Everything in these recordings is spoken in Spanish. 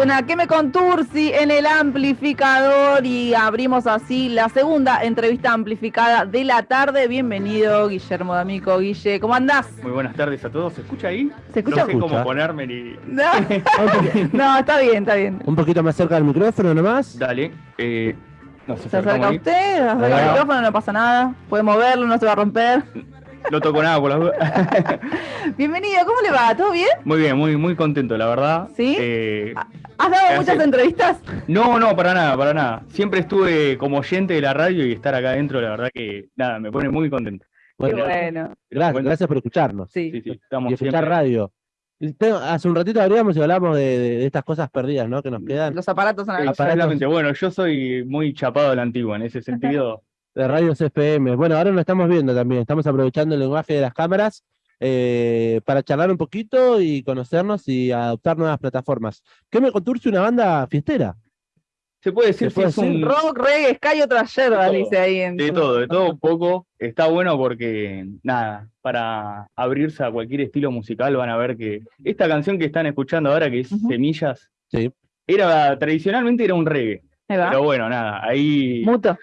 Suena que me conturci en el amplificador y abrimos así la segunda entrevista amplificada de la tarde. Bienvenido, Guillermo D'Amico. Guille, ¿cómo andás? Muy buenas tardes a todos. ¿Se escucha ahí? ¿Se escucha? No sé cómo ponerme ni... No. no, está bien, está bien. Un poquito más cerca del micrófono nomás. Dale. Eh, se acerca usted, se acerca el micrófono, no pasa nada. Puede moverlo, no se va a romper. No toco nada por las dudas. Bienvenido, ¿cómo le va? ¿Todo bien? Muy bien, muy, muy contento, la verdad. ¿Sí? Eh, ¿Has dado muchas entrevistas? No, no, para nada, para nada. Siempre estuve como oyente de la radio y estar acá adentro, la verdad que nada, me pone muy contento. Bueno, bueno. Gracias, gracias por escucharnos. Sí, sí, sí estamos y escuchar radio. Hace un ratito abríamos y hablamos de, estas cosas perdidas, ¿no? Que nos quedan. Los aparatos Exactamente. Bueno, yo soy muy chapado de la antigua en ese sentido. de radios FM. Bueno, ahora lo estamos viendo también. Estamos aprovechando el lenguaje de las cámaras eh, para charlar un poquito y conocernos y adoptar nuevas plataformas. ¿Qué me conturce una banda fiestera? Se puede decir que es un rock, reggae, sky otra yerba, dice ahí. En... De todo, de todo un poco. Está bueno porque, nada, para abrirse a cualquier estilo musical van a ver que esta canción que están escuchando ahora, que es Semillas, sí. era tradicionalmente era un reggae. Pero bueno, nada, ahí... Muto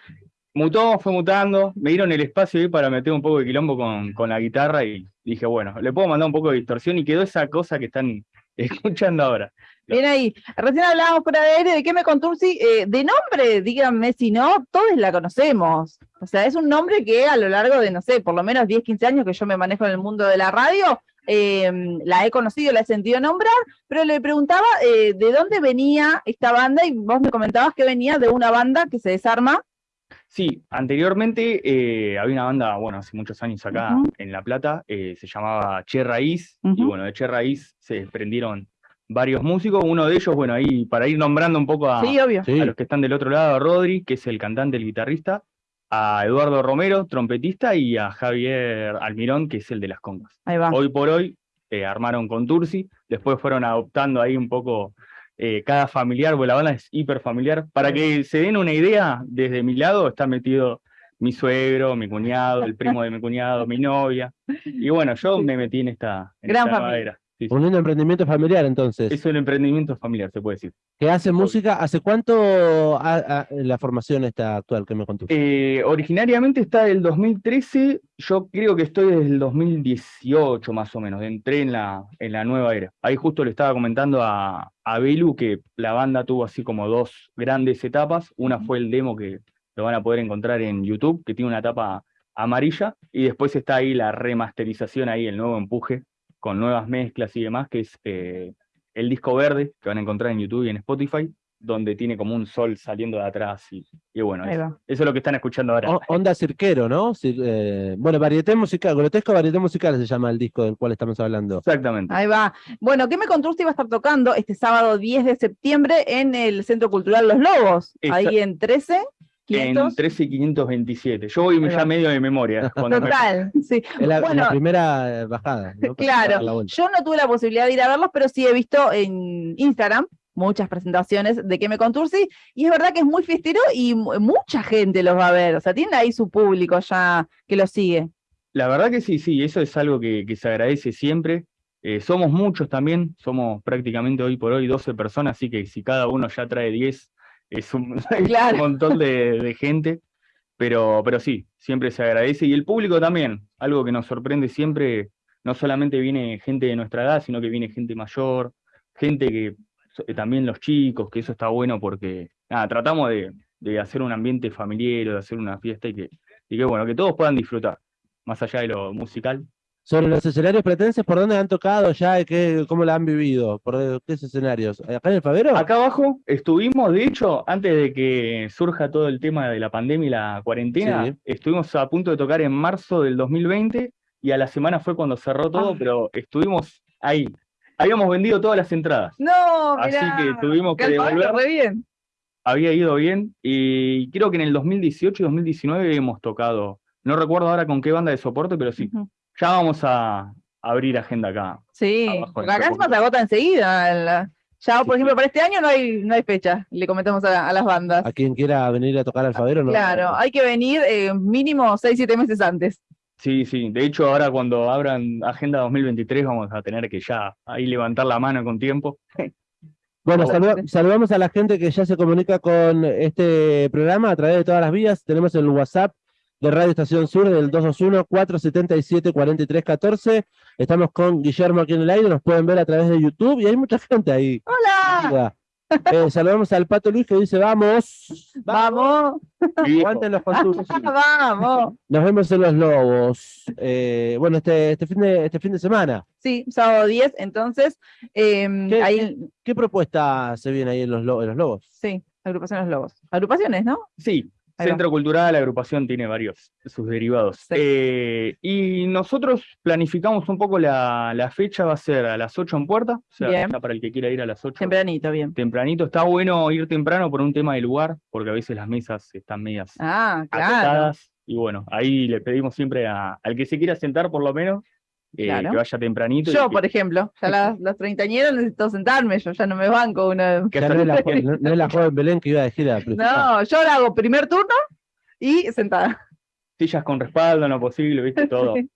mutó, fue mutando, me dieron el espacio ahí para meter un poco de quilombo con, con, la guitarra y dije, bueno, le puedo mandar un poco de distorsión y quedó esa cosa que están escuchando ahora. Bien ahí, recién hablábamos por aire de qué me conturci, eh, de nombre, díganme si no, todos la conocemos. O sea, es un nombre que a lo largo de, no sé, por lo menos 10, 15 años que yo me manejo en el mundo de la radio, eh, la he conocido, la he sentido nombrar, pero le preguntaba eh, de dónde venía esta banda y vos me comentabas que venía de una banda que se desarma Sí, anteriormente eh, había una banda, bueno, hace muchos años acá en La Plata, eh, se llamaba Che Raíz, y bueno, de Che Raíz se desprendieron varios músicos, uno de ellos, bueno, ahí para ir nombrando un poco a, los que están del otro lado, a Rodri, que es el cantante, el guitarrista, a Eduardo Romero, trompetista, y a Javier Almirón, que es el de las congas. Hoy por hoy eh, armaron con Tursi, después fueron adoptando ahí un poco eh, cada familiar, porque la banda es hiper familiar. Para que se den una idea, desde mi lado está metido mi suegro, mi cuñado, el primo de mi cuñado, mi novia. Y bueno, yo me metí en esta, Gran familia. Un lindo emprendimiento familiar, entonces. Es un emprendimiento familiar, se puede decir. ¿Que hace música? ¿Hace cuánto la formación está actual que me contó? Eh, originariamente está del 2013, yo creo que estoy desde el 2018 más o menos, entré en la, en la nueva era. Ahí justo le estaba comentando a, a Belu que la banda tuvo así como dos grandes etapas. Una fue el demo que lo van a poder encontrar en YouTube, que tiene una etapa amarilla, y después está ahí la remasterización, ahí el nuevo empuje con nuevas mezclas y demás, que es eh, el disco verde, que van a encontrar en YouTube y en Spotify, donde tiene como un sol saliendo de atrás. Y, bueno, eso, es lo que están escuchando ahora. onda cirquero, ¿no? Eh, bueno, varieté musical, grotesco varieté musical se llama el disco del cual estamos hablando. Exactamente. Ahí va. Bueno, ¿qué me contaste iba a estar tocando este sábado 10 de septiembre en el Centro Cultural Los Lobos? ahí en 13. En 13.527. Yo voy ya medio de memoria. Total, sí. la, primera bajada. Claro, yo no tuve la posibilidad de ir a verlos, pero sí he visto en Instagram muchas presentaciones de que me conturci, y es verdad que es muy fiestero y mucha gente los va a ver, o sea, tiene ahí su público ya que lo sigue. La verdad que sí, sí, eso es algo que, se agradece siempre. Eh, somos muchos también, somos prácticamente hoy por hoy 12 personas, así que si cada uno ya trae 10, es un, montón de, gente, pero, pero sí, siempre se agradece. Y el público también, algo que nos sorprende siempre, no solamente viene gente de nuestra edad, sino que viene gente mayor, gente que eh, también los chicos, que eso está bueno porque, nada, tratamos de, de hacer un ambiente familiar, de hacer una fiesta y que, y que, bueno, que todos puedan disfrutar, más allá de lo musical, sobre los escenarios pretenses, ¿por dónde han tocado ya? Qué, ¿Cómo la han vivido? ¿Por qué escenarios? ¿Acá en el Favero? Acá abajo estuvimos, de hecho, antes de que surja todo el tema de la pandemia y la cuarentena, estuvimos a punto de tocar en marzo del 2020 y a la semana fue cuando cerró todo, ah. pero estuvimos ahí. Habíamos vendido todas las entradas. No, Así que tuvimos que devolver. bien. Había ido bien y creo que en el 2018 y 2019 hemos tocado, no recuerdo ahora con qué banda de soporte, pero sí. Ya vamos a abrir agenda acá. Sí, porque acá se agota enseguida. Ya, por ejemplo, para este año no hay, no hay fecha, le comentamos a, las bandas. A quien quiera venir a tocar Alfadero, ¿no? Claro, hay que venir eh, mínimo 6, 7 meses antes. Sí, sí. De hecho, ahora cuando abran Agenda 2023 vamos a tener que ya ahí levantar la mano con tiempo. Bueno, saluda- saludamos a la gente que ya se comunica con este programa a través de todas las vías. Tenemos el WhatsApp de Radio Estación Sur del 221-477-4314. Estamos con Guillermo aquí en el aire, nos pueden ver a través de YouTube y hay mucha gente ahí. ¡Hola! Eh, saludamos al Pato Luis que dice, vamos, ¡Vamos! Aguanten los contursi. ¡Vamos! Nos vemos en Los Lobos. Eh, bueno, este, este, fin de, este fin de semana. Sí, sábado 10, entonces, em, ¿Qué- ahí, ¿Qué propuesta se viene ahí en Los, Lo- en los Lobos? sí, agrupación Los Lobos. Agrupaciones, ¿no? Sí. Centro Cultural, la agrupación tiene varios sus derivados. Sí. Eh, y nosotros planificamos un poco la, la fecha, va a ser a las 8 en puerta, o sea, Bien. para el que quiera ir a las 8. Tempranito, bien. Tempranito, está bueno ir temprano por un tema de lugar, porque a veces las mesas están medias Ah, claro. Y bueno, ahí le pedimos siempre a- al que se quiera sentar por lo menos, eh, Claro. que vaya tempranito. Yo, por ejemplo, ya las, las treintañeras necesito sentarme, yo ya no me banco una. que Ya no, es la, no- no es la joven Belén que iba a decir a No, yo la hago primer turno y sentada. sillas con respaldo en lo posible, ¿viste? Todo, Sí.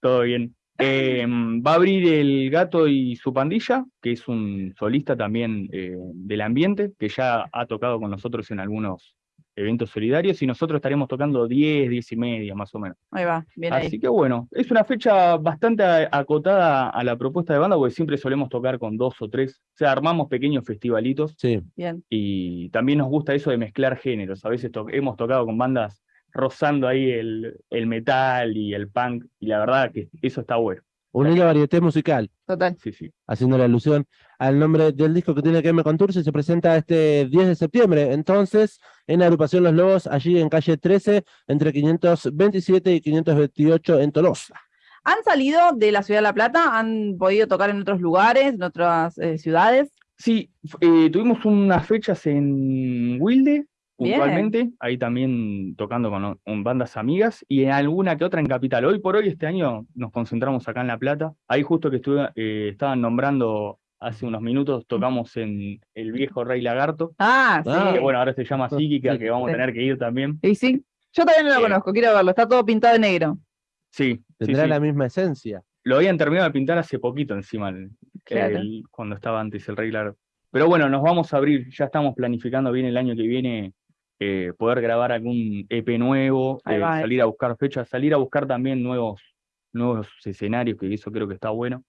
todo bien. Eh, va a abrir el gato y su pandilla, que es un solista también eh, del ambiente, que ya ha tocado con nosotros en algunos eventos solidarios, y nosotros estaremos tocando 10, 10 y media más o menos. Ahí va, bien ahí. Así que bueno, es una fecha bastante acotada a la propuesta de banda, porque siempre solemos tocar con dos o tres, o sea, armamos pequeños festivalitos Sí, Bien. y también nos gusta eso de mezclar géneros. A veces to- hemos tocado con bandas rozando ahí el, el metal y el punk, y la verdad que eso está bueno. Un hilo varieté musical. Total. Sí, sí. haciendo la alusión al nombre del disco que tiene que ver con Turce, se presenta este 10 de septiembre, entonces, en la agrupación Los Lobos, allí en calle 13, entre 527 y 528 en Tolosa. ¿Han salido de la ciudad de La Plata? ¿Han podido tocar en otros lugares, en otras eh, ciudades? Sí, eh, tuvimos unas fechas en Wilde, Bien. puntualmente, ahí también tocando con, bandas amigas, y en alguna que otra en Capital. Hoy por hoy, este año, nos concentramos acá en La Plata. Ahí justo que estuve, eh, estaban nombrando hace unos minutos, tocamos en El Viejo Rey Lagarto, Ah, sí. Que bueno, ahora se llama Psíquica, Sí, que vamos a tener que ir también. Y sí. Yo todavía no lo Eh. conozco, quiero verlo. Está todo pintado de negro. Sí, sí, Tendrá sí. la misma esencia. Lo habían terminado de pintar hace poquito encima, el- Claro. el- cuando estaba antes el Rey Lagarto. Pero bueno, nos vamos a abrir, ya estamos planificando bien el año que viene eh, poder grabar algún EP nuevo, eh, va, eh. salir a buscar fechas, salir a buscar también nuevos, nuevos escenarios, que eso creo que está bueno.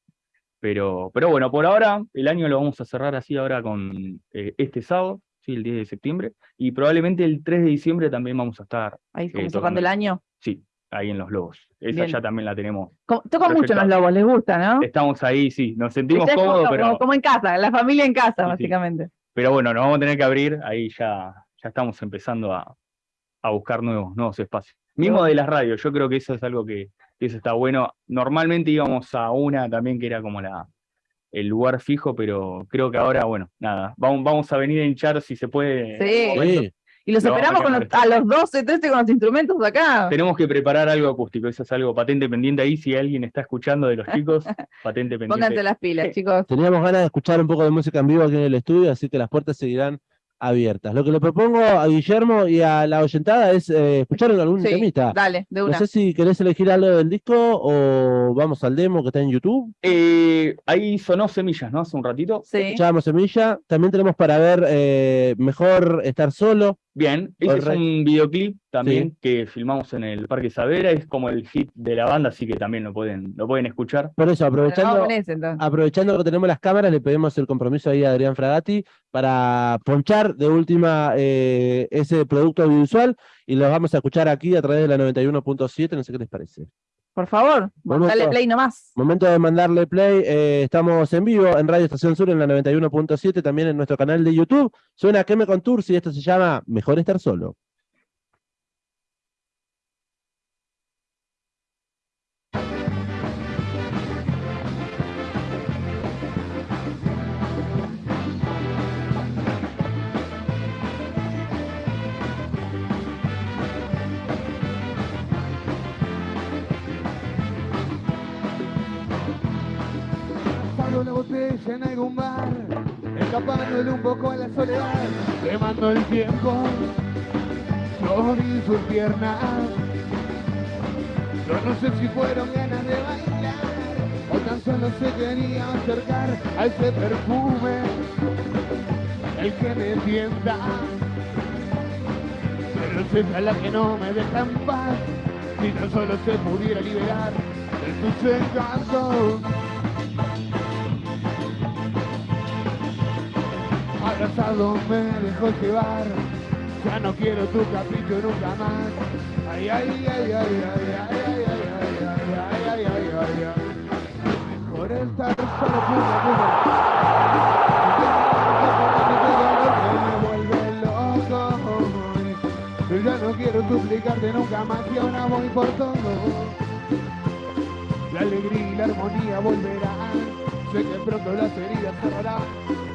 Pero, pero bueno, por ahora el año lo vamos a cerrar así ahora con eh, este sábado, sí, el 10 de septiembre, y probablemente el 3 de diciembre también vamos a estar, Ahí como cerrando tocando. el año. sí, ahí en Los Lobos. Esa Bien. ya también la tenemos. Tocan mucho Proyectado. los lobos, les gusta, ¿no? Estamos ahí, sí, nos sentimos cómodos, como, pero... como- como en casa, la familia en casa, sí. básicamente. Pero bueno, nos vamos a tener que abrir, ahí ya, ya estamos empezando a, a buscar nuevos, nuevos espacios. Mismo de las radios, yo creo que eso es algo que, que eso está bueno. Normalmente íbamos a una también que era como la, el lugar fijo, pero creo que ahora, bueno, nada, vamos, vamos a venir a hinchar si se puede. Sí. Y los Lo vamos a esperamos con los- a los 12, 13 con los instrumentos acá. Tenemos que preparar algo acústico, eso es algo patente pendiente ahí, si alguien está escuchando de los chicos, patente pendiente. Pónganse las pilas, chicos. teníamos ganas de escuchar un poco de música en vivo aquí en el estudio, así que las puertas seguirán abiertas. Lo que le propongo a Guillermo y a la oyentada es eh, escuchar algún Sí, temita. dale, de No una. sé si querés elegir algo del disco o vamos al demo que está en YouTube. Eh, ahí sonó Semillas, ¿no? Hace un ratito. Sí. Escuchábamos Semilla. También tenemos para ver eh, Mejor Estar Solo. Bien, ese es un videoclip también que filmamos en el Parque Savera, es como el hit de la banda, así que también lo pueden, lo pueden escuchar. Por eso, aprovechando, ese, aprovechando que tenemos las cámaras, le pedimos el compromiso ahí a Adrián Fragati para ponchar de última eh, ese producto audiovisual y lo vamos a escuchar aquí a través de la 91.7, no sé qué les parece. Por favor, Momento. dale play nomás. Momento de mandarle play, eh, estamos en vivo en Radio Estación Sur en la 91.7, también en nuestro canal de YouTube. Suena que me Tours y esto se llama Mejor Estar Solo. Botella en algún bar, escapándole un poco a la soledad, quemando el tiempo sobre sus piernas. Yo no sé si fueron ganas de bailar o tan solo se quería acercar a ese perfume el que me sienta. Pero es ella la que no me deja en paz, si no solo se pudiera liberar de tus encantos. Abrazado me dejó llevar, ya no quiero tu capricho nunca más. Ay, ay, ay, ay, ay, ay, ay, ay, ay, ay, ay, ay, ay, ay. Mejor estar solo pura, pura. Me vuelve loco. Yo ya no quiero suplicarte nunca más y ahora voy por todo. La alegría y la armonía volverán. Sé que pronto las heridas cerrarán.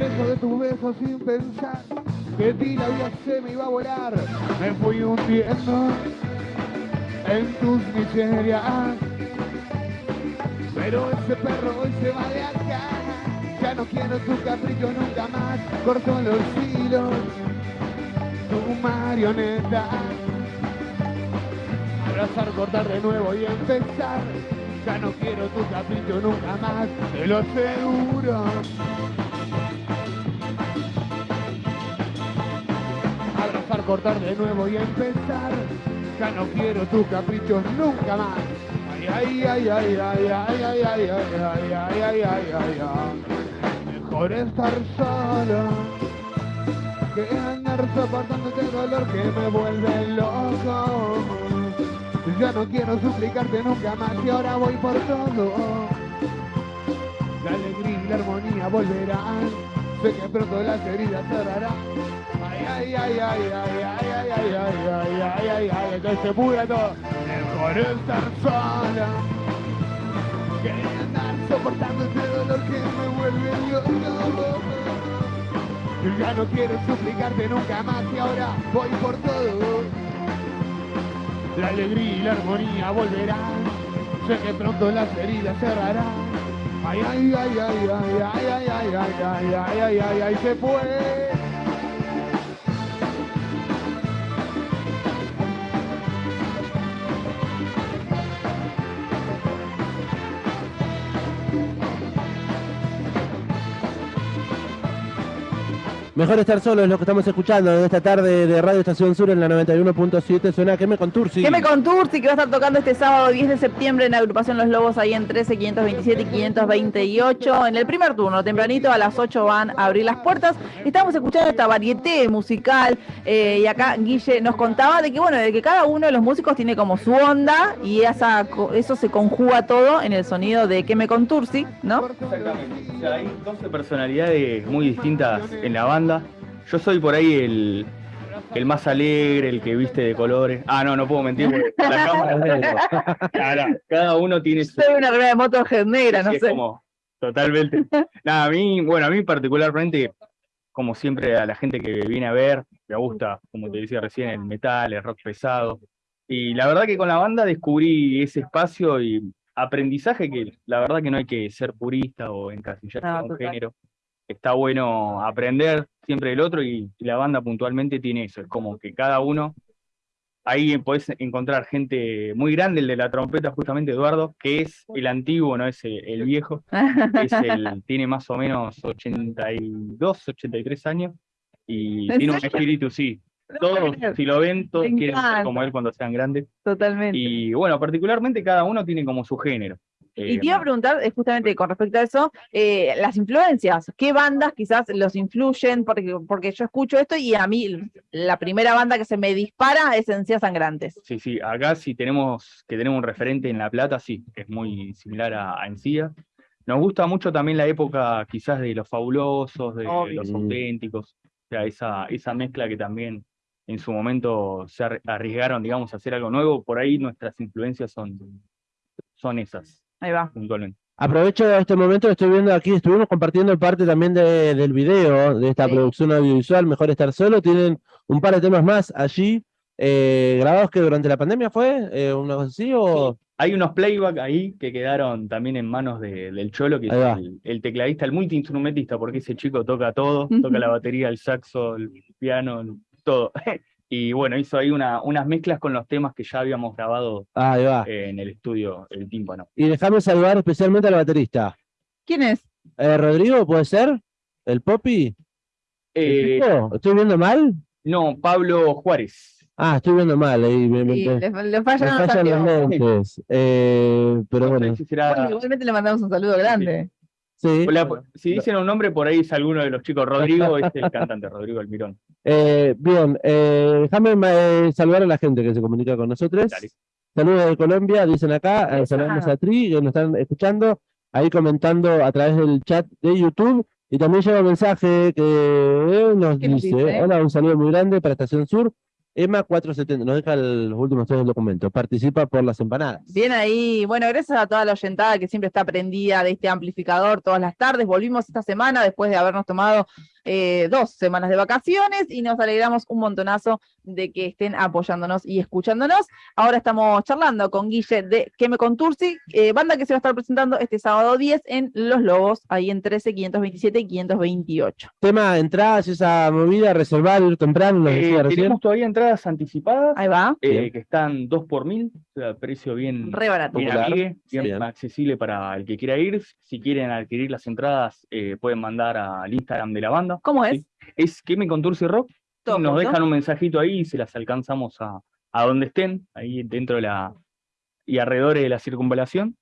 preso de tus besos sin pensar que ti la vida se me iba a volar. Me fui hundiendo en tus miserias. Pero ese perro hoy se va de acá. Ya no quiero tu capricho nunca más. Corto los hilos, tu marioneta. Abrazar, cortar de nuevo y empezar. Ya no quiero tu capricho nunca más, te lo aseguro. Cortar de nuevo y empezar. Ya no quiero tus caprichos nunca más. Ay, ay, ay, ay, ay, ay, ay, ay, ay, ay, ay, ay, ay, ay, ay. Mejor estar solo que andar soportando este dolor que me vuelve loco. Ya no quiero suplicarte nunca más y ahora voy por todo. La alegría y la armonía volverán. Sé que pronto las heridas cerrarán. Ay, ay, ay, ay, ay, ay, ay, ay, ay, ay, ay, que se pudra todo. Mejor estar sola que andar soportando este dolor que me vuelve loco. Yo ya no quiero suplicarte nunca más y ahora voy por todo. La alegría y la armonía volverán. Sé que pronto las heridas cerrarán. Ay, ay, ay, ay, ay, ay, ay, ay, ay, ay, ay, ay, ay, ay, se fue. Mejor estar solo es lo que estamos escuchando en esta tarde de Radio Estación Sur en la 91.7. Suena que me contursi. ¿Qué me contursi que va a estar tocando este sábado 10 de septiembre en la agrupación Los Lobos ahí en 13, 527 y 528? En el primer turno, tempranito a las 8 van a abrir las puertas. Estamos escuchando esta varieté musical eh, y acá Guille nos contaba de que bueno, de que cada uno de los músicos tiene como su onda y esa, eso se conjuga todo en el sonido de que me contursi, ¿no? Exactamente. O sea, hay 12 personalidades muy distintas en la banda. Yo soy por ahí el, el más alegre, el que viste de colores. Ah, no, no puedo mentir porque la cámara. Claro, cada uno tiene su. Soy una de Motorhead negra, no es sé. como, totalmente. Nada, a mí, bueno, a mí particularmente, como siempre, a la gente que viene a ver, me gusta, como te decía recién, el metal, el rock pesado. Y la verdad que con la banda descubrí ese espacio y aprendizaje que la verdad que no hay que ser purista o encasillarse No, en un género. Está bueno aprender siempre del otro y, la banda puntualmente tiene eso. Es como que cada uno Ahí podés encontrar gente muy grande, el de la trompeta, justamente Eduardo, que es el antiguo, no es el, el viejo, es el, tiene más o menos 82, 83 años y ¿En tiene un espíritu, sí. Todos, si lo ven, todos quieren ser como él cuando sean grandes. Totalmente. Y bueno, particularmente cada uno tiene como su género. Y Eh, te iba a preguntar, eh, justamente con respecto a eso, eh, las influencias, ¿qué bandas quizás los influyen? Porque, porque yo escucho esto y a mí la primera banda que se me dispara es Encías Sangrantes. Sí, sí, acá sí tenemos que tenemos un referente en La Plata, sí, que es muy similar a, a Encía. Nos gusta mucho también la época quizás de los fabulosos, de Obvio. los auténticos, o sea, esa, esa mezcla que también en su momento se arri- arriesgaron, digamos, a hacer algo nuevo, por ahí nuestras influencias son, son esas, Ahí va. puntualmente. Aprovecho este momento, estoy viendo aquí, estuvimos compartiendo parte también de- del video de esta Sí. producción audiovisual, Mejor Estar Solo. Tienen un par de temas más allí, eh, grabados que durante la pandemia fue, eh, una cosa así, o... Hay unos playback ahí que quedaron también en manos de- del Cholo, que es el, el tecladista, el multiinstrumentista, porque ese chico toca todo, toca la batería, el saxo, el piano, todo. Y bueno, hizo ahí una, unas mezclas con los temas que ya habíamos grabado Ah, eh, en el estudio, el tímpano. Y déjame saludar especialmente al baterista. ¿Quién es? Eh, Rodrigo, ¿puede ser? ¿El Poppy? ¿El Eh? ¿Estoy viendo mal? no, Pablo Juárez. Ah, estoy viendo mal. Ahí me, Sí, me- le, le fallan los fallan los lentes. Eh, pero No bueno, si será- Bueno, igualmente le mandamos un saludo grande. sí. Hola, si dicen un nombre, por ahí es alguno de los chicos. Rodrigo es el cantante, Rodrigo Almirón. Eh, bien, eh, déjame eh, saludar a la gente que se comunica con nosotros. Dale. Saludos de Colombia, dicen acá. eh, saludamos a Tri, que nos están escuchando, ahí comentando a través del chat de YouTube. Y también llega un mensaje que nos ¿Qué nos dice, dice? hola, un saludo muy grande para Estación Sur. Emma 470, nos deja los últimos tres del documento. Participa por las empanadas. Bien ahí. Bueno, gracias a toda la oyentada que siempre está prendida de este amplificador todas las tardes. Volvimos esta semana después de habernos tomado eh, dos semanas de vacaciones y nos alegramos un montonazo de que estén apoyándonos y escuchándonos. Ahora estamos charlando con Guille de Que me contursi, eh, banda que se va a estar presentando este sábado 10 en Los Lobos, ahí en 13, 527 y 528. Tema, entradas, esa movida, reservar, ir temprano, nos Eh, decía recién. tenemos todavía entradas anticipadas, Ahí va, eh, que están 2 por mil, o sea, precio bien, re barato. bien Popular. amigue, bien Bien. accesible para el que quiera ir. Si quieren adquirir las entradas, eh, pueden mandar al Instagram de la banda. ¿Cómo es? Sí. Es que me conturce rock. Todo Nos junto. dejan un mensajito ahí y se las alcanzamos a, a donde estén, ahí dentro de la y alrededores de la circunvalación.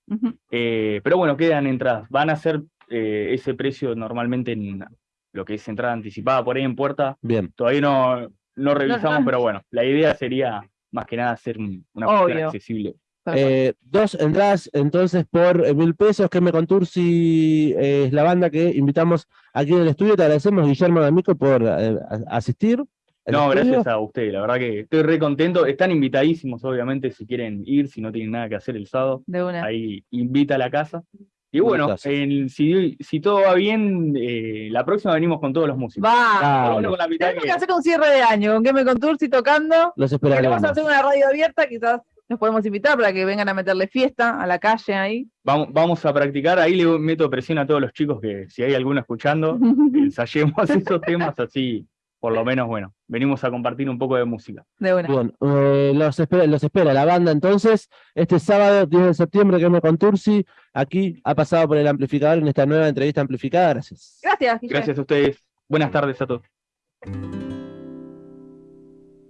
Eh, pero bueno, quedan entradas. Van a ser eh, ese precio normalmente en lo que es entrada anticipada por ahí en puerta. Bien. Todavía no, no revisamos, no. pero bueno, la idea sería más que nada hacer un- una Obvio. accesible. Eh, dos entradas entonces por eh, mil pesos. Que me contursi eh, es la banda que invitamos aquí en el estudio. Te agradecemos, Guillermo D'Amico, por eh, a- asistir. No, estudio. gracias a ustedes, la verdad que estoy re contento. Están invitadísimos, obviamente, si quieren ir, si no tienen nada que hacer el sábado. de una. ahí invita a la casa. Y bueno, en- si, si todo va bien, eh, la próxima venimos con todos los músicos. Va. Bueno. con la mitad Tenemos que que- hacer un cierre de año, con que me contursi tocando. Los esperaremos. hacer una radio abierta, quizás nos podemos invitar para que vengan a meterle fiesta a la calle ahí. Vamos, vamos a practicar, ahí le meto presión a todos los chicos que si hay alguno escuchando, ensayemos esos temas así, por lo menos, bueno, venimos a compartir un poco de música. De una. Bien, eh, los, espera, los espera la banda entonces. Este sábado 10 de septiembre, que me contursi. Aquí ha pasado por el amplificador en esta nueva entrevista amplificada. Gracias. Gracias, Guille. Gracias a ustedes. Buenas tardes a todos.